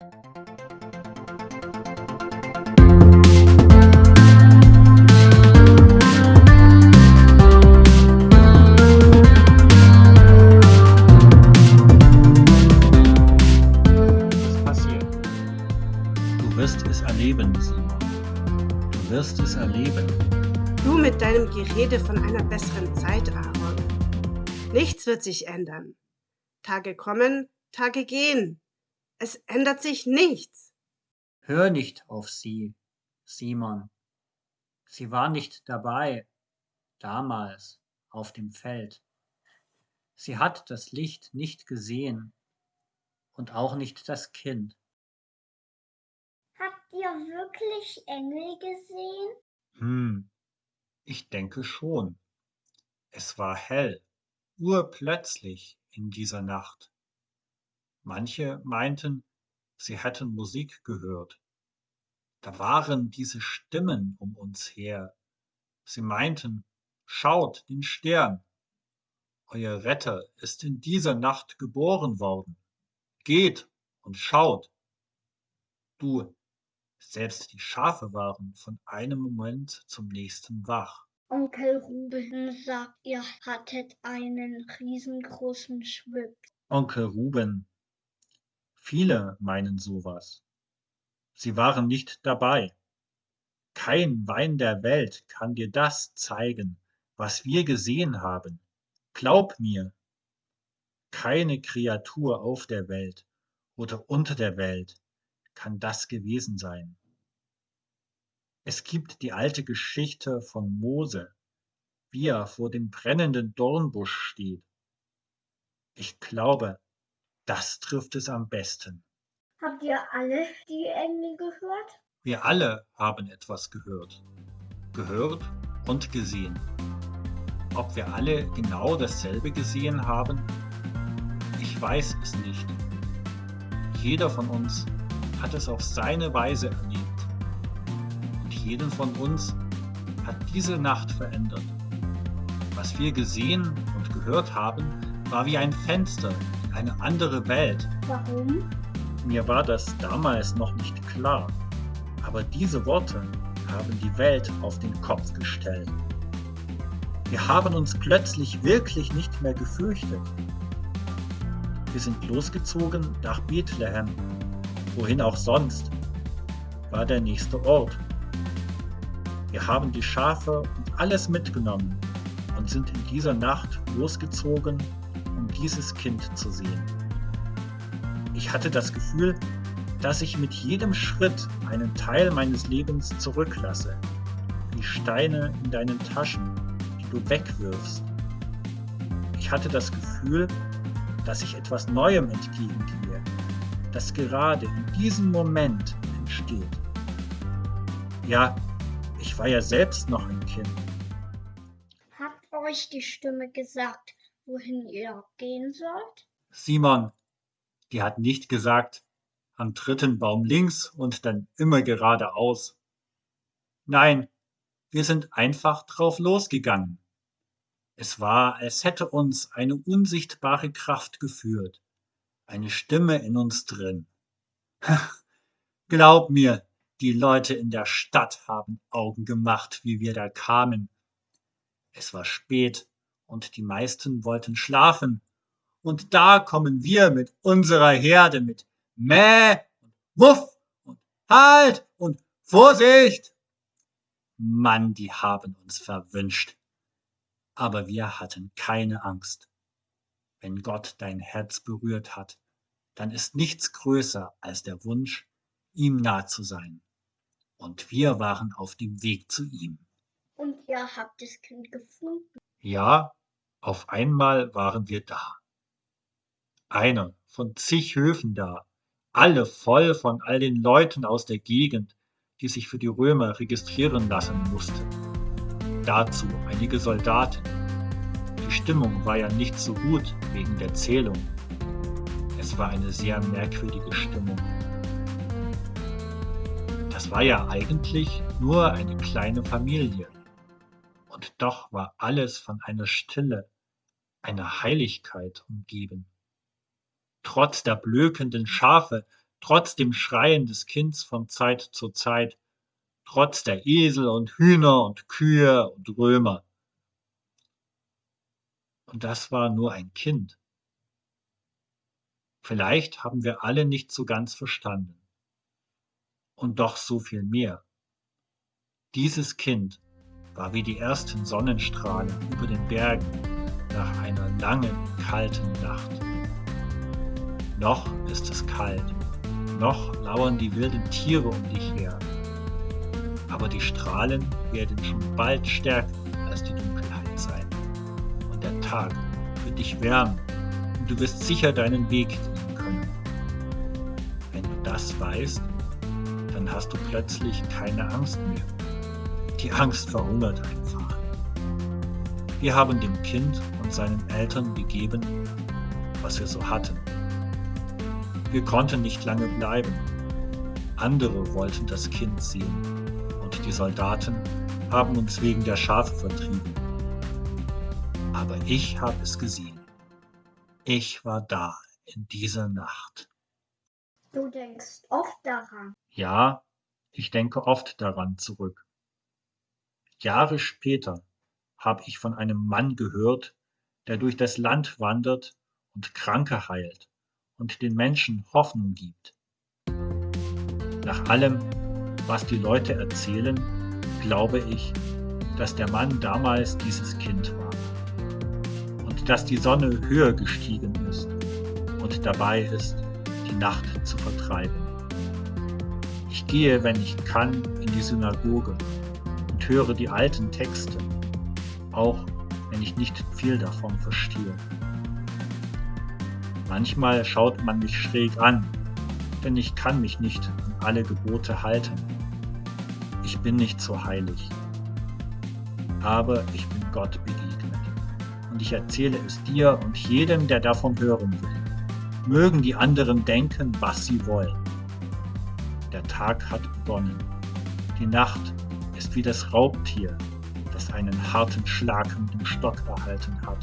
Was passiert? Du wirst es erleben, Simon. Du wirst es erleben. Du mit deinem Gerede von einer besseren Zeit, Aaron. Nichts wird sich ändern. Tage kommen, Tage gehen. Es ändert sich nichts. Hör nicht auf sie, Simon. Sie war nicht dabei, damals, auf dem Feld. Sie hat das Licht nicht gesehen und auch nicht das Kind. Habt ihr wirklich Engel gesehen? Hm, ich denke schon. Es war hell, urplötzlich in dieser Nacht. Manche meinten, sie hätten Musik gehört. Da waren diese Stimmen um uns her. Sie meinten, schaut den Stern. Euer Retter ist in dieser Nacht geboren worden. Geht und schaut. Du, selbst die Schafe waren von einem Moment zum nächsten wach. Onkel Ruben sagt, ihr hattet einen riesengroßen Schwipp. Onkel Ruben. Viele meinen sowas. Sie waren nicht dabei. Kein Wein der Welt kann dir das zeigen, was wir gesehen haben. Glaub mir. Keine Kreatur auf der Welt oder unter der Welt kann das gewesen sein. Es gibt die alte Geschichte von Mose, wie er vor dem brennenden Dornbusch steht. Ich glaube, das trifft es am besten. Habt ihr alle die Engel gehört? Wir alle haben etwas gehört. Gehört und gesehen. Ob wir alle genau dasselbe gesehen haben? Ich weiß es nicht. Jeder von uns hat es auf seine Weise erlebt. Und jeden von uns hat diese Nacht verändert. Was wir gesehen und gehört haben, war wie ein Fenster eine andere Welt. Warum? Mir war das damals noch nicht klar, aber diese Worte haben die Welt auf den Kopf gestellt. Wir haben uns plötzlich wirklich nicht mehr gefürchtet. Wir sind losgezogen nach Bethlehem, wohin auch sonst, war der nächste Ort. Wir haben die Schafe und alles mitgenommen und sind in dieser Nacht losgezogen, um dieses Kind zu sehen. Ich hatte das Gefühl, dass ich mit jedem Schritt einen Teil meines Lebens zurücklasse, wie Steine in deinen Taschen, die du wegwirfst. Ich hatte das Gefühl, dass ich etwas Neuem entgegengehe, das gerade in diesem Moment entsteht. Ja, ich war ja selbst noch ein Kind. Hat euch die Stimme gesagt, wohin ihr gehen sollt? Simon, die hat nicht gesagt, am dritten Baum links und dann immer geradeaus. Nein, wir sind einfach drauf losgegangen. Es war, als hätte uns eine unsichtbare Kraft geführt, eine Stimme in uns drin. Glaub mir, die Leute in der Stadt haben Augen gemacht, wie wir da kamen. Es war spät und die meisten wollten schlafen. Und da kommen wir mit unserer Herde mit Mäh und Wuff und Halt und Vorsicht. Mann, die haben uns verwünscht. Aber wir hatten keine Angst. Wenn Gott dein Herz berührt hat, dann ist nichts größer als der Wunsch, ihm nah zu sein. Und wir waren auf dem Weg zu ihm. Und ihr habt das Kind gefunden. Ja, auf einmal waren wir da. Einer von zig Höfen da, alle voll von all den Leuten aus der Gegend, die sich für die Römer registrieren lassen mussten. Dazu einige Soldaten. Die Stimmung war ja nicht so gut wegen der Zählung. Es war eine sehr merkwürdige Stimmung. Das war ja eigentlich nur eine kleine Familie. Und doch war alles von einer Stille, einer Heiligkeit umgeben. Trotz der blökenden Schafe trotz dem Schreien des Kinds von Zeit zu Zeit, trotz der Esel und Hühner und Kühe und Römer. Und das war nur ein Kind. Vielleicht haben wir alle nicht so ganz verstanden. Und doch so viel mehr. Dieses Kind war wie die ersten Sonnenstrahlen über den Bergen nach einer langen, kalten Nacht. Noch ist es kalt, noch lauern die wilden Tiere um dich her, aber die Strahlen werden schon bald stärker als die Dunkelheit sein und der Tag wird dich wärmen und du wirst sicher deinen Weg gehen können. Wenn du das weißt, dann hast du plötzlich keine Angst mehr. Die Angst verhungert einfach. Wir haben dem Kind und seinen Eltern gegeben, was wir so hatten. Wir konnten nicht lange bleiben. Andere wollten das Kind sehen und die Soldaten haben uns wegen der Schafe vertrieben. Aber ich habe es gesehen. Ich war da in dieser Nacht. Du denkst oft daran. Ja, ich denke oft daran zurück. Jahre später habe ich von einem Mann gehört, der durch das Land wandert und Kranke heilt und den Menschen Hoffnung gibt. Nach allem, was die Leute erzählen, glaube ich, dass der Mann damals dieses Kind war und dass die Sonne höher gestiegen ist und dabei ist, die Nacht zu vertreiben. Ich gehe, wenn ich kann, in die Synagoge und höre die alten Texte, auch wenn ich nicht viel davon verstehe. Manchmal schaut man mich schräg an, denn ich kann mich nicht an alle Gebote halten. Ich bin nicht so heilig. Aber ich bin Gott begegnet. Und ich erzähle es dir und jedem, der davon hören will. Mögen die anderen denken, was sie wollen. Der Tag hat begonnen. Die Nacht ist wie das Raubtier, das einen harten Schlag mit dem Stock erhalten hat